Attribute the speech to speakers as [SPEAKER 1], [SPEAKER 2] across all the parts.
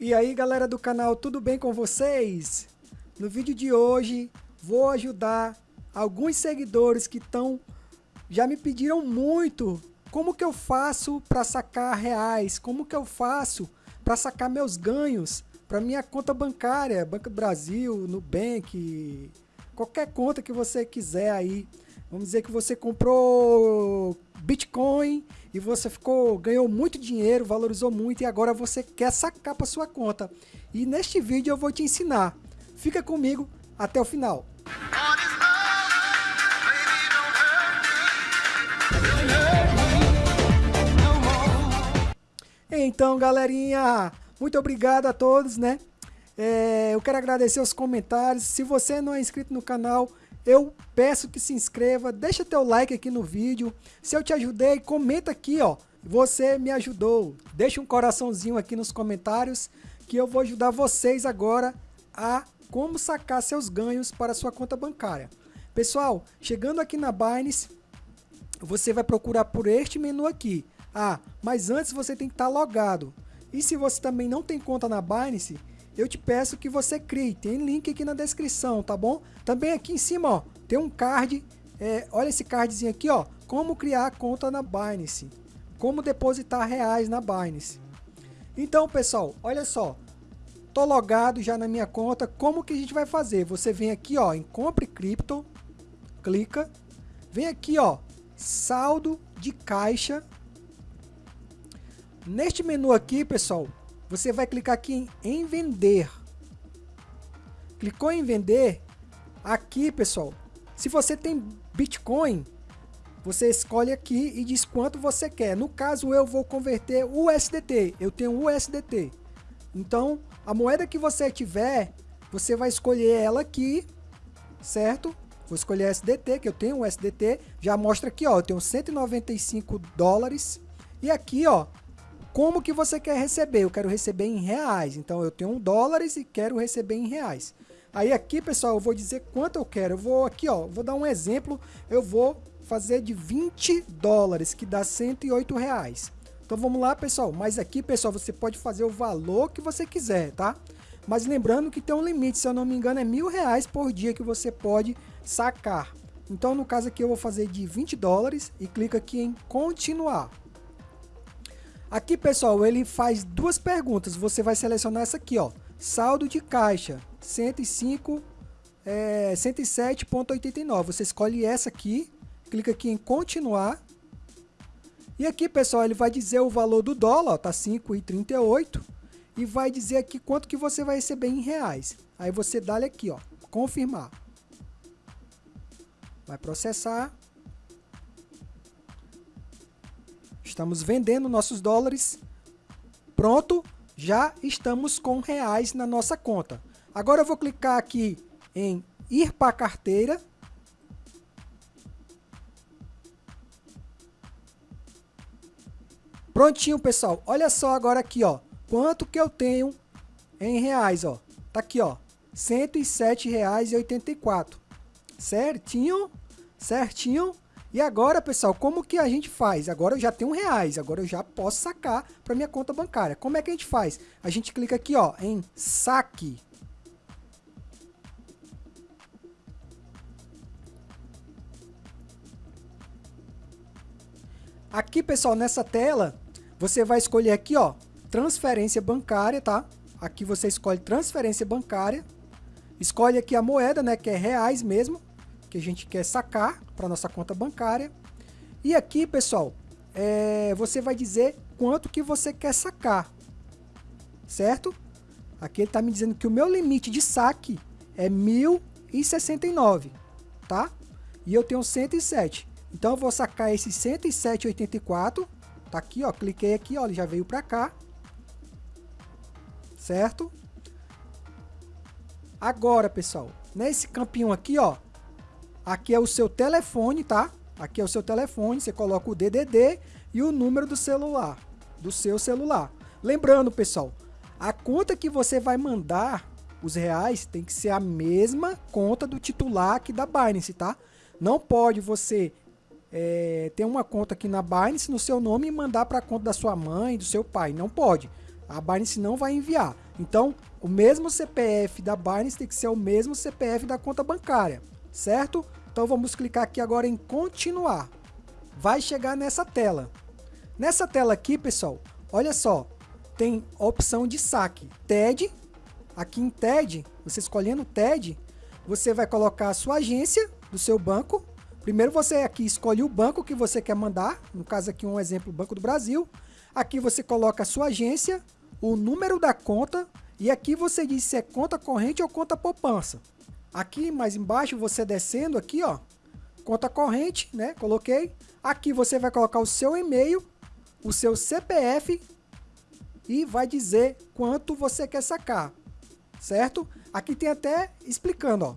[SPEAKER 1] E aí galera do canal, tudo bem com vocês? No vídeo de hoje vou ajudar alguns seguidores que estão já me pediram muito como que eu faço para sacar reais, como que eu faço para sacar meus ganhos para minha conta bancária, Banco Brasil, Nubank, qualquer conta que você quiser aí. Vamos dizer que você comprou Bitcoin e você ficou ganhou muito dinheiro, valorizou muito e agora você quer sacar para sua conta. E neste vídeo eu vou te ensinar. Fica comigo até o final. Então, galerinha, muito obrigado a todos, né? É, eu quero agradecer os comentários. Se você não é inscrito no canal, eu peço que se inscreva, deixa teu like aqui no vídeo. Se eu te ajudei, comenta aqui, ó. Você me ajudou. Deixa um coraçãozinho aqui nos comentários que eu vou ajudar vocês agora a como sacar seus ganhos para sua conta bancária. Pessoal, chegando aqui na Binance, você vai procurar por este menu aqui. Ah, mas antes você tem que estar logado. E se você também não tem conta na Binance, eu te peço que você crie. Tem link aqui na descrição, tá bom? Também aqui em cima, ó, tem um card. É, olha esse cardzinho aqui, ó. Como criar conta na Binance. Como depositar reais na Binance. Então, pessoal, olha só. Tô logado já na minha conta. Como que a gente vai fazer? Você vem aqui, ó, em Compre Cripto. Clica. Vem aqui, ó, saldo de caixa. Neste menu aqui, pessoal, você vai clicar aqui em, em vender. Clicou em vender, aqui pessoal, se você tem Bitcoin, você escolhe aqui e diz quanto você quer. No caso, eu vou converter USDT, eu tenho USDT. Então, a moeda que você tiver, você vai escolher ela aqui, certo? Vou escolher SDT, que eu tenho USDT, já mostra aqui, ó, eu tenho 195 dólares. E aqui, ó, como que você quer receber? Eu quero receber em reais. Então eu tenho dólares e quero receber em reais. Aí aqui, pessoal, eu vou dizer quanto eu quero. Eu vou aqui, ó, vou dar um exemplo. Eu vou fazer de 20 dólares, que dá 108 reais. Então vamos lá, pessoal. Mas aqui, pessoal, você pode fazer o valor que você quiser, tá? Mas lembrando que tem um limite, se eu não me engano, é mil reais por dia que você pode sacar. Então, no caso aqui, eu vou fazer de 20 dólares e clica aqui em continuar. Aqui, pessoal, ele faz duas perguntas. Você vai selecionar essa aqui, ó. Saldo de caixa, 105, é, 107.89. Você escolhe essa aqui, clica aqui em continuar. E aqui, pessoal, ele vai dizer o valor do dólar, ó, tá 5,38. E vai dizer aqui quanto que você vai receber em reais. Aí você dá aqui, ó, confirmar. Vai processar. Estamos vendendo nossos dólares. Pronto, já estamos com reais na nossa conta. Agora eu vou clicar aqui em ir para a carteira. Prontinho, pessoal. Olha só agora aqui, ó. Quanto que eu tenho em reais, ó. Tá aqui, ó. R$ 107,84. Certinho? Certinho? E agora, pessoal, como que a gente faz? Agora eu já tenho reais, agora eu já posso sacar para minha conta bancária. Como é que a gente faz? A gente clica aqui ó, em saque. Aqui, pessoal, nessa tela, você vai escolher aqui, ó, transferência bancária, tá? Aqui você escolhe transferência bancária. Escolhe aqui a moeda, né, que é reais mesmo que a gente quer sacar para nossa conta bancária. E aqui, pessoal, é, você vai dizer quanto que você quer sacar, certo? Aqui ele está me dizendo que o meu limite de saque é 1.069, tá? E eu tenho 107. Então eu vou sacar esse 107,84. Tá aqui, ó. Cliquei aqui, ó. Ele já veio para cá. Certo? Agora, pessoal, nesse campinho aqui, ó, Aqui é o seu telefone, tá? Aqui é o seu telefone, você coloca o DDD e o número do celular, do seu celular. Lembrando, pessoal, a conta que você vai mandar os reais tem que ser a mesma conta do titular aqui da Binance, tá? Não pode você é, ter uma conta aqui na Binance no seu nome e mandar para a conta da sua mãe, do seu pai. Não pode. A Binance não vai enviar. Então, o mesmo CPF da Binance tem que ser o mesmo CPF da conta bancária, certo? Então vamos clicar aqui agora em continuar. Vai chegar nessa tela. Nessa tela aqui, pessoal, olha só, tem a opção de saque. TED, aqui em TED, você escolhendo TED, você vai colocar a sua agência do seu banco. Primeiro você aqui escolhe o banco que você quer mandar, no caso aqui um exemplo, Banco do Brasil. Aqui você coloca a sua agência, o número da conta e aqui você diz se é conta corrente ou conta poupança. Aqui mais embaixo você descendo aqui, ó, conta corrente, né? Coloquei. Aqui você vai colocar o seu e-mail, o seu CPF e vai dizer quanto você quer sacar, certo? Aqui tem até explicando, ó.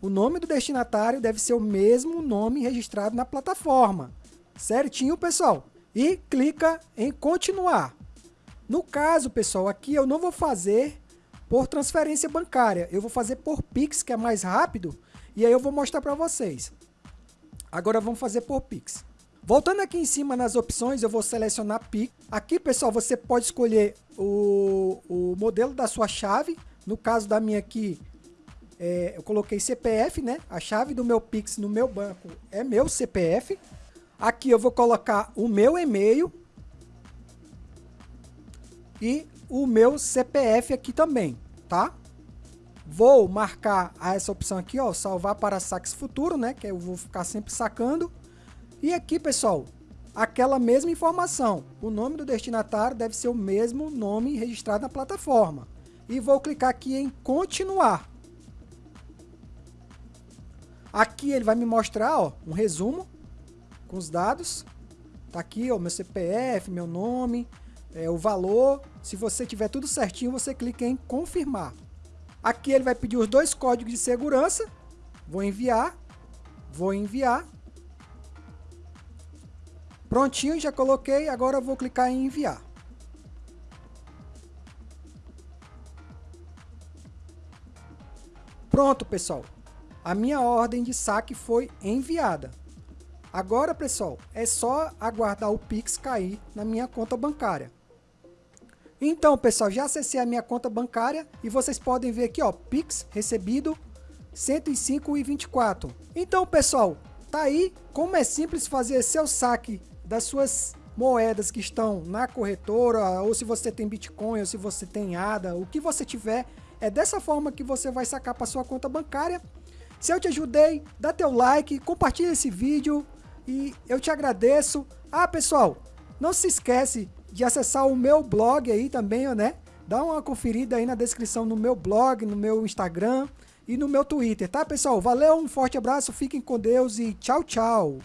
[SPEAKER 1] O nome do destinatário deve ser o mesmo nome registrado na plataforma. Certinho, pessoal? E clica em continuar. No caso, pessoal, aqui eu não vou fazer por transferência bancária. Eu vou fazer por Pix, que é mais rápido. E aí eu vou mostrar para vocês. Agora vamos fazer por Pix. Voltando aqui em cima nas opções, eu vou selecionar Pix. Aqui, pessoal, você pode escolher o, o modelo da sua chave. No caso da minha aqui, é, eu coloquei CPF, né? A chave do meu Pix no meu banco é meu CPF. Aqui eu vou colocar o meu e-mail e o meu CPF aqui também, tá? Vou marcar essa opção aqui, ó, salvar para saques futuro, né? Que eu vou ficar sempre sacando. E aqui, pessoal, aquela mesma informação. O nome do destinatário deve ser o mesmo nome registrado na plataforma. E vou clicar aqui em continuar. Aqui ele vai me mostrar ó, um resumo com os dados. Tá aqui o meu CPF, meu nome, é, o valor. Se você tiver tudo certinho, você clica em confirmar. Aqui ele vai pedir os dois códigos de segurança. Vou enviar. Vou enviar. Prontinho, já coloquei, agora vou clicar em enviar. Pronto, pessoal. A minha ordem de saque foi enviada. Agora, pessoal, é só aguardar o Pix cair na minha conta bancária. Então, pessoal, já acessei a minha conta bancária e vocês podem ver aqui, ó, Pix recebido 105,24. Então, pessoal, tá aí como é simples fazer seu saque das suas moedas que estão na corretora, ou se você tem Bitcoin, ou se você tem ADA, o que você tiver, é dessa forma que você vai sacar para sua conta bancária. Se eu te ajudei, dá teu like, compartilha esse vídeo e eu te agradeço. Ah, pessoal, não se esquece de acessar o meu blog aí também, né? Dá uma conferida aí na descrição no meu blog, no meu Instagram e no meu Twitter, tá, pessoal? Valeu, um forte abraço, fiquem com Deus e tchau, tchau!